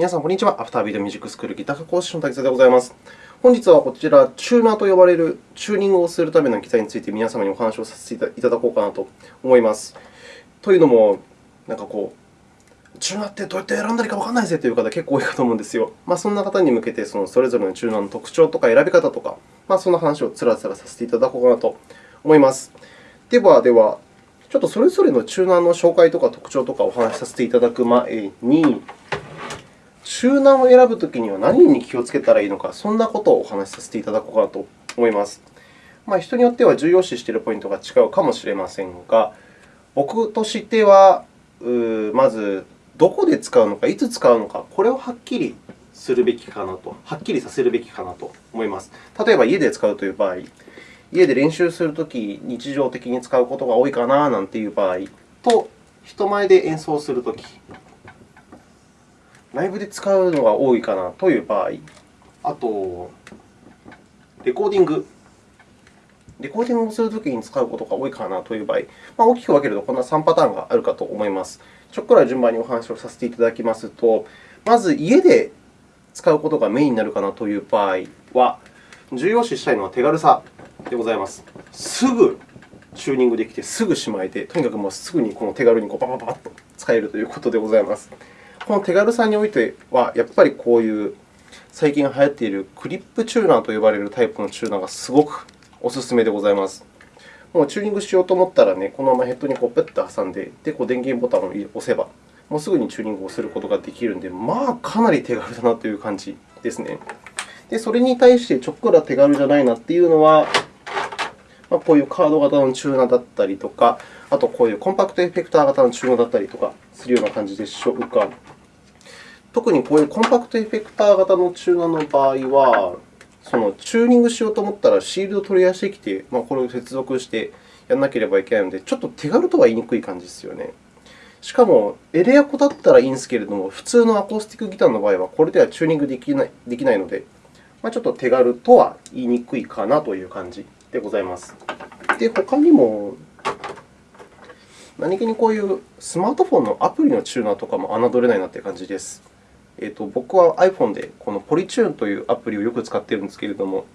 皆さん、こんにちは。アフタービートミュージックスクールギター科講師の滝沢でございます。本日はこちら、チューナーと呼ばれるチューニングをするための機材について皆様にお話をさせていただこうかなと思います。というのも、なんかこう、チューナーってどうやって選んだらいいかわからないぜという方、結構多いかと思うんですよ。まあ、そんな方に向けて、そのそれぞれのチューナーの特徴とか選び方とか、まあ、そんな話をつらつらさせていただこうかなと思います。では、では、ちょっとそれぞれのチューナーの紹介とか特徴とかお話しさせていただく前に、チューナーを選ぶときには何に気をつけたらいいのか、そんなことをお話しさせていただこうかなと思います。まあ、人によっては重要視しているポイントが違うかもしれませんが、僕としては、まず、どこで使うのか、いつ使うのか、これをはっきりするべきかなと、はっきりさせるべきかなと思います。例えば、家で使うという場合、家で練習するとき、日常的に使うことが多いかななんていう場合と、人前で演奏するとき、ライブで使うのが多いかなという場合、あと、レコーディング。レコーディングをするときに使うことが多いかなという場合、まあ、大きく分けるとこんな3パターンがあるかと思います。ちょっくら順番にお話をさせていただきますと、まず家で使うことがメインになるかなという場合は、重要視したいのは手軽さでございます。すぐチューニングできて、すぐしまえて、とにかくもうすぐにこの手軽にこうバババッと使えるということでございます。この手軽さにおいては、やっぱりこういう最近流行っているクリップチューナーと呼ばれるタイプのチューナーがすごくお勧めでございます。もうチューニングしようと思ったら、ね、このままヘッドにこうペッと挟んで、でこう電源ボタンを押せば、もうすぐにチューニングをすることができるので、まあ、かなり手軽だなという感じですね。で、それに対してちょっくら手軽じゃないなというのは、まあ、こういうカード型のチューナーだったりとか、あとこういうコンパクトエフェクター型のチューナーだったりとかするような感じでしょうか。特にこういうコンパクトエフェクター型のチューナーの場合は、そのチューニングしようと思ったらシールドを取り出してきて、まあ、これを接続してやらなければいけないので、ちょっと手軽とは言いにくい感じですよね。しかも、エレアコだったらいいんですけれども、普通のアコースティックギターの場合は、これではチューニングできないできないので、まあ、ちょっと手軽とは言いにくいかなという感じでございます。で、他にも、何気にこういうスマートフォンのアプリのチューナーとかも侮れないなという感じです。えーと、僕は iPhone でこのポリチューンというアプリをよく使っているんですけれども、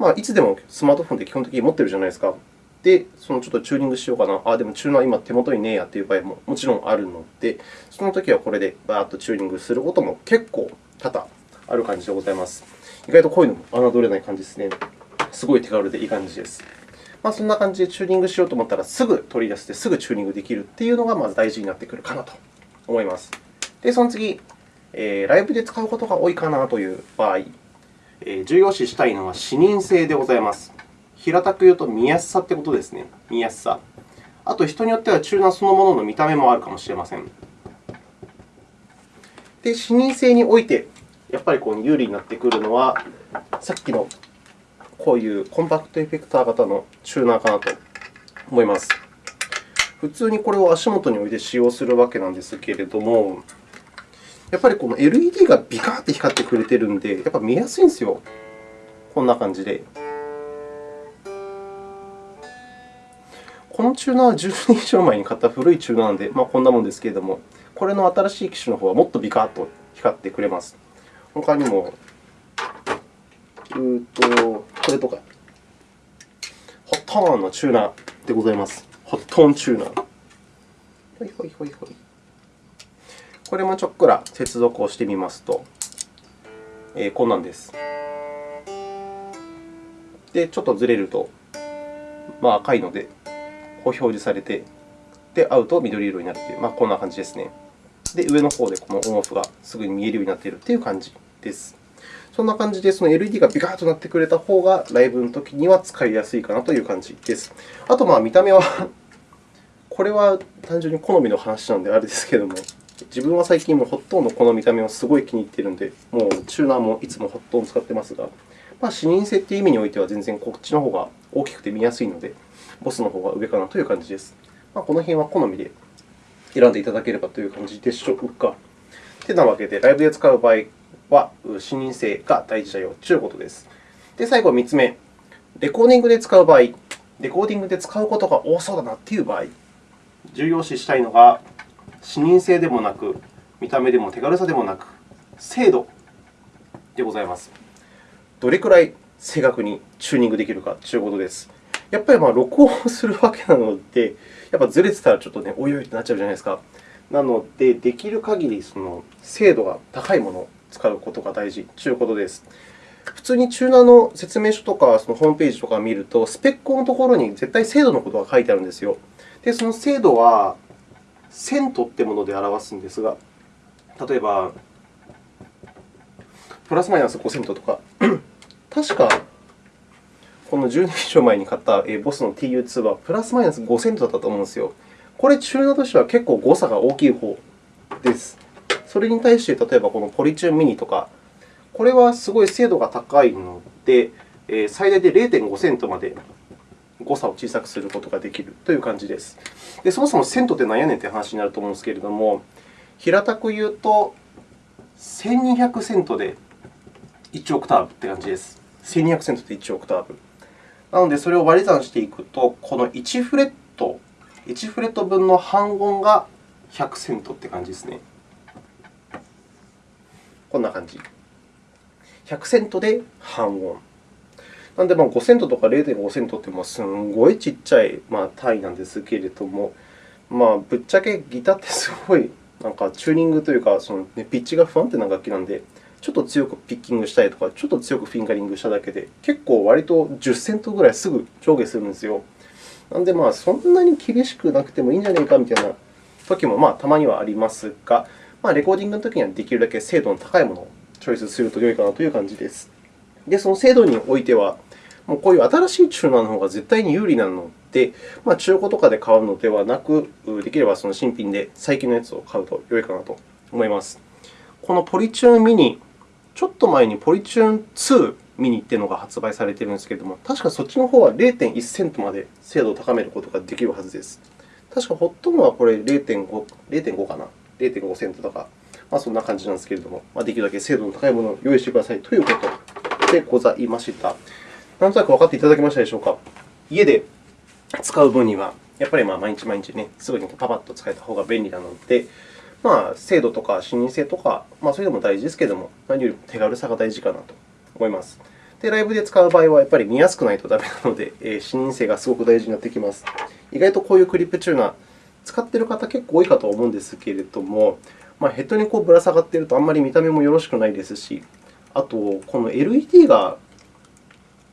まあ、いつでもスマートフォンで基本的に持っているじゃないですか。で、そのちょっとチューニングしようかな。あ、でもチューナー今手元にねえやという場合ももちろんあるので、そのときはこれでバーッとチューニングすることも結構多々ある感じでございます。意外とこういうのも侮れない感じですね。すごい手軽でいい感じです。まあ、そんな感じでチューニングしようと思ったら、すぐ取り出して、すぐチューニングできるというのがまず大事になってくるかなと思います。で、その次、えー、ライブで使うことが多いかなという場合、えー、重要視したいのは視認性でございます。平たく言うと見やすさということですね。見やすさ。あと、人によってはチューナーそのものの見た目もあるかもしれません。で、視認性において、やっぱりこう有利になってくるのは、さっきのこういうコンパクトエフェクター型のチューナーかなと思います。普通にこれを足元に置いて使用するわけなんですけれども、やっぱりこの LED がビカーって光ってくれているので、やっぱ見やすいんですよ。こんな感じで。このチューナーは10年以上前に買った古いチューナーなので、まあ、こんなものですけれども、これの新しい機種の方はもっとビカーと光ってくれます。他にも、うとこれとか、ホットーンのチューナーでございます。ホットーンチューナー。ほいほいほいほい。これもちょっくら接続をしてみますと、えー、こんなんです。で、ちょっとずれると、まあ、赤いので、こう表示されて、で、合うと緑色になるという、まあ、こんな感じですね。で、上の方でこのオンオフがすぐに見えるようになっているという感じです。そんな感じで、その LED がビカッとなってくれた方が、ライブのときには使いやすいかなという感じです。あと、見た目は これは単純に好みの話なのであれですけれども、自分は最近もホットンのこの見た目をすごい気に入っているので、もうチューナーもいつもホットンを使っていますが、まあ、視認性という意味においては全然こっちの方が大きくて見やすいので、ボスの方が上かなという感じです。まあ、この辺は好みで選んでいただければという感じでしょうか。てなわけで、ライブで使う場合は、視認性が大事だよということです。で、最後3つ目、レコーディングで使う場合、レコーディングで使うことが多そうだなという場合、重要視したいのが、視認性でもなく、見た目でも手軽さでもなく、精度でございます。どれくらい正確にチューニングできるかということです。やっぱりまあ録音するわけなので、やっぱずれてたらちょっとね、おいおいってなっちゃうじゃないですか。なので、できる限りその精度が高いもの使うことが大事ということです。普通にチューナーの説明書とかそのホームページとかを見ると、スペックのところに絶対精度のことが書いてあるんですよ。で、その精度はセントってもので表すんですが、例えば、プラスマイナス5セントとか、確かこの10年以上前に買ったボスの TU2 はプラスマイナス5セントだったと思うんですよ。これ、チューナーとしては結構誤差が大きい方です。それに対して、例えばこのポリチューンミニとか、これはすごい精度が高いので、最大で0.5セントまで誤差を小さくすることができるという感じです。でそもそもセントって何やねんという話になると思うんですけれども、平たく言うと、1200セントで1オクターブという感じです。1200セントで1オクターブ。なので、それを割り算していくと、この1フレット、1フレット分の半音が100セントという感じですね。こんな感じ。100セントで半音。なので、5セントとか0.5セントってすごいちっちゃい単位なんですけれども、まあ、ぶっちゃけギターってすごいなんかチューニングというか、その、ピッチが不安定な楽器なので、ちょっと強くピッキングしたりとか、ちょっと強くフィンガリングしただけで、結構割と10セントぐらいすぐ上下するんですよ。なので、そんなに厳しくなくてもいいんじゃないかみたいな時もまあたまにはありますが、まあ、レコーディングの時にはできるだけ精度の高いものをチョイスすると良いかなという感じです。で、その精度においては、もうこういう新しいチューナーの方が絶対に有利なので、まあ、中古とかで買うのではなく、できればその新品で最近のやつを買うと良いかなと思います。このポリチューンミニちょっと前にポリチューン2ミニというのが発売されているんですけれども、確かそっちの方は0.1セントまで精度を高めることができるはずです。確かホットンはこれ0.5 0.5かな、0.5セントとか、まあ、そんな感じなんですけれども、まあ、できるだけ精度の高いものを用意してくださいということでございました。なんとなく分かっていただけましたでしょうか。家で使う分には、やっぱりまあ毎日毎日ね、すぐにパパッと使えた方が便利なので、まあ、精度とか視認性とか、まあ、そういうのも大事ですけれども、何よりも手軽さが大事かなと思います。で、ライブで使う場合は、やっぱり見やすくないとダメなので、え視認性がすごく大事になってきます。意外とこういうクリップチューナー、使っている方結構多いかと思うんですけれども、まあ、ヘッドにこうぶら下がっているとあんまり見た目もよろしくないですし、あと、この LED が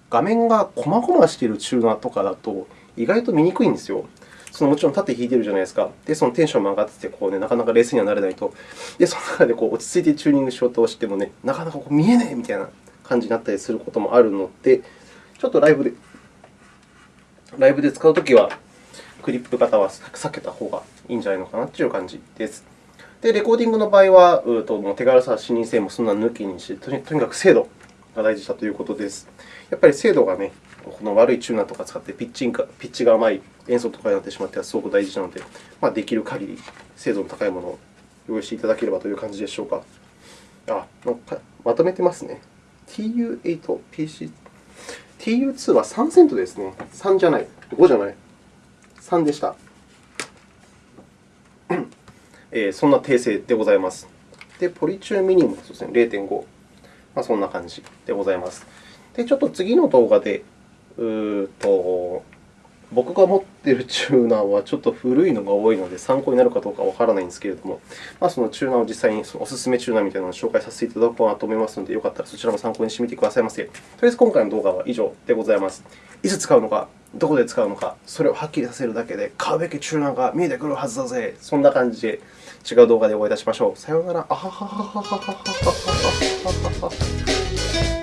画面がこまごましているチューナーとかだと、意外と見にくいんですよ。そのもちろん縦引いてるじゃないですか。で、そのテンションも上がってて、こうね、なかなか冷静にはなれないと。で、その中でこう落ち着いてチューニングしようとしてもね、なかなかこう見えないみたいな感じになったりすることもあるので、ちょっとライブでライブで使うときは、クリップ型は避けた方がいいんじゃないのかなという感じです。で、レコーディングの場合は、うともう手軽さ、視認性もそんな抜きにして、とにかく精度が大事だということです。やっぱり精度がね、この悪いチューナーとか使ってピッチングピッチが甘い演奏とかになってしまってはすごく大事なので、まあ、できる限り精度の高いものを用意していただければという感じでしょうか。あまとめてますね。TU8、PC、TU2 は3セントですね。3じゃない、5じゃない。3でした。えー、そんな訂正でございます。で、ポリチューミニもそうですね、0.5、まあ、そんな感じでございます。で、ちょっと次の動画でうと僕が持っているチューナーはちょっと古いのが多いので、参考になるかどうかわからないんですけれども、まあ、そのチューナーを実際にそのおすすめチューナーみたいなのを紹介させていただこうかなと思いますので、よかったらそちらも参考にしてみてくださいませ。とりあえず今回の動画は以上でございます。いつ使うのか、どこで使うのか、それをはっきりさせるだけで買うべき中南が見えてくるはずだぜ。そんな感じで違う動画でお会いいたしましょう。さようなら。あはははははははははは。